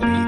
Bye.